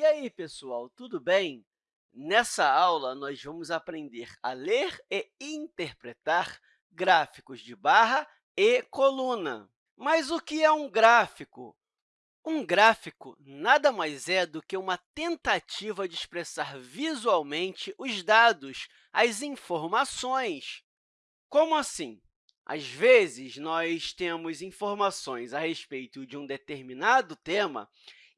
E aí, pessoal, tudo bem? Nessa aula, nós vamos aprender a ler e interpretar gráficos de barra e coluna. Mas o que é um gráfico? Um gráfico nada mais é do que uma tentativa de expressar visualmente os dados, as informações. Como assim? Às vezes, nós temos informações a respeito de um determinado tema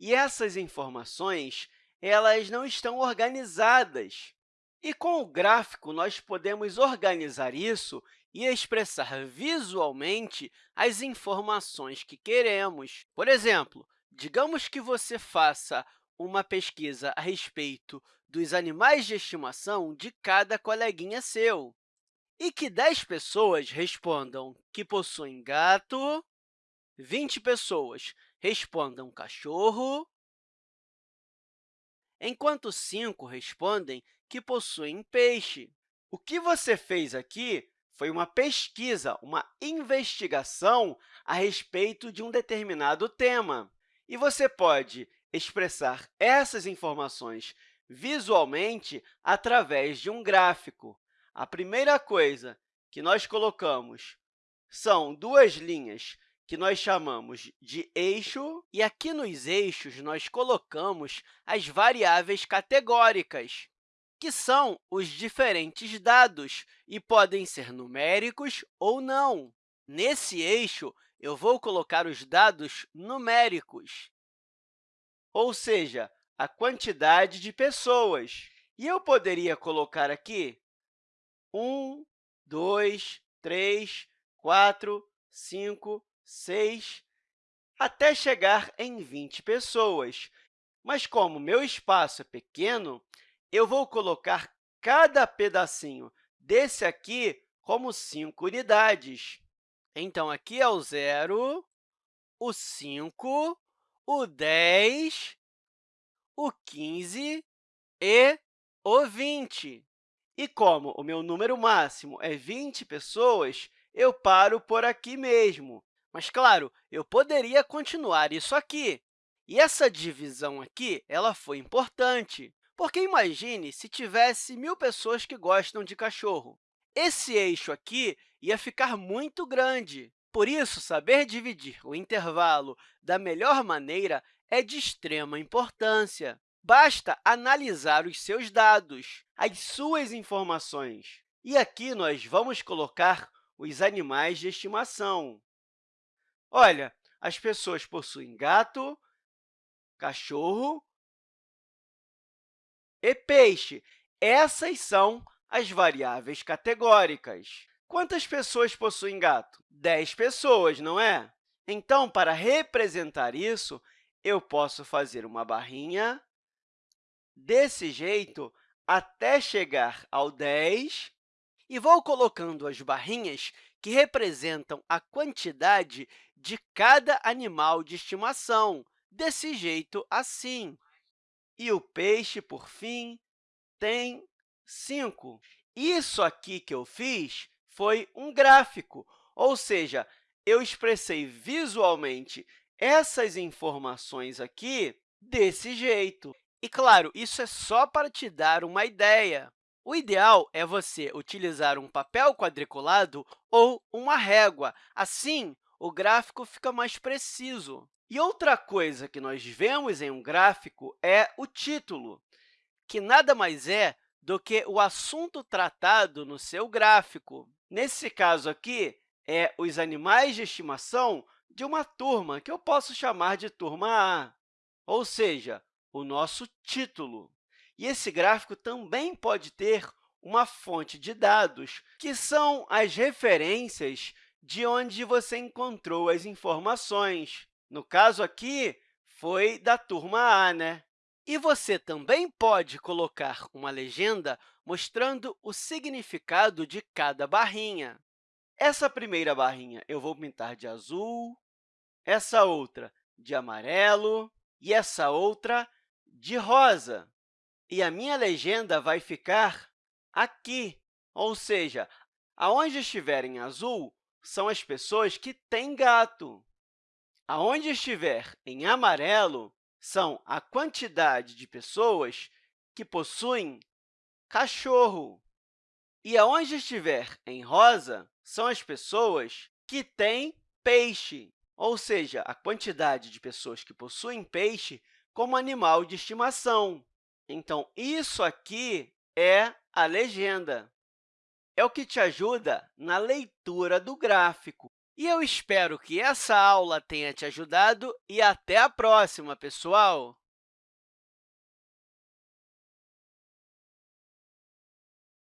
e essas informações elas não estão organizadas. E com o gráfico, nós podemos organizar isso e expressar visualmente as informações que queremos. Por exemplo, digamos que você faça uma pesquisa a respeito dos animais de estimação de cada coleguinha seu e que 10 pessoas respondam que possuem gato, 20 pessoas respondam cachorro, enquanto 5 respondem que possuem peixe. O que você fez aqui foi uma pesquisa, uma investigação a respeito de um determinado tema. E você pode expressar essas informações visualmente através de um gráfico. A primeira coisa que nós colocamos são duas linhas que nós chamamos de eixo, e aqui nos eixos nós colocamos as variáveis categóricas, que são os diferentes dados e podem ser numéricos ou não. Nesse eixo, eu vou colocar os dados numéricos, ou seja, a quantidade de pessoas. E eu poderia colocar aqui 1, 2, 3, 4, 5, 6, até chegar em 20 pessoas. Mas, como meu espaço é pequeno, eu vou colocar cada pedacinho desse aqui como 5 unidades. Então, aqui é o 0, o 5, o 10, o 15 e o 20. E como o meu número máximo é 20 pessoas, eu paro por aqui mesmo. Mas, claro, eu poderia continuar isso aqui. E essa divisão aqui ela foi importante, porque imagine se tivesse mil pessoas que gostam de cachorro. Esse eixo aqui ia ficar muito grande. Por isso, saber dividir o intervalo da melhor maneira é de extrema importância. Basta analisar os seus dados, as suas informações. E aqui nós vamos colocar os animais de estimação. Olha, as pessoas possuem gato, cachorro e peixe. Essas são as variáveis categóricas. Quantas pessoas possuem gato? 10 pessoas, não é? Então, para representar isso, eu posso fazer uma barrinha desse jeito até chegar ao 10 e vou colocando as barrinhas que representam a quantidade de cada animal de estimação, desse jeito assim. E o peixe, por fim, tem 5. Isso aqui que eu fiz foi um gráfico, ou seja, eu expressei visualmente essas informações aqui desse jeito. E, claro, isso é só para te dar uma ideia. O ideal é você utilizar um papel quadriculado ou uma régua. Assim, o gráfico fica mais preciso. E outra coisa que nós vemos em um gráfico é o título, que nada mais é do que o assunto tratado no seu gráfico. Nesse caso aqui, é os animais de estimação de uma turma, que eu posso chamar de turma A, ou seja, o nosso título. E esse gráfico também pode ter uma fonte de dados, que são as referências de onde você encontrou as informações. No caso aqui, foi da turma A, né? E você também pode colocar uma legenda mostrando o significado de cada barrinha. Essa primeira barrinha eu vou pintar de azul, essa outra de amarelo e essa outra de rosa. E a minha legenda vai ficar aqui, ou seja, aonde estiver em azul são as pessoas que têm gato. Aonde estiver em amarelo são a quantidade de pessoas que possuem cachorro. E aonde estiver em rosa, são as pessoas que têm peixe, ou seja, a quantidade de pessoas que possuem peixe como animal de estimação. Então, isso aqui é a legenda. É o que te ajuda na leitura do gráfico. E eu espero que essa aula tenha te ajudado e até a próxima, pessoal!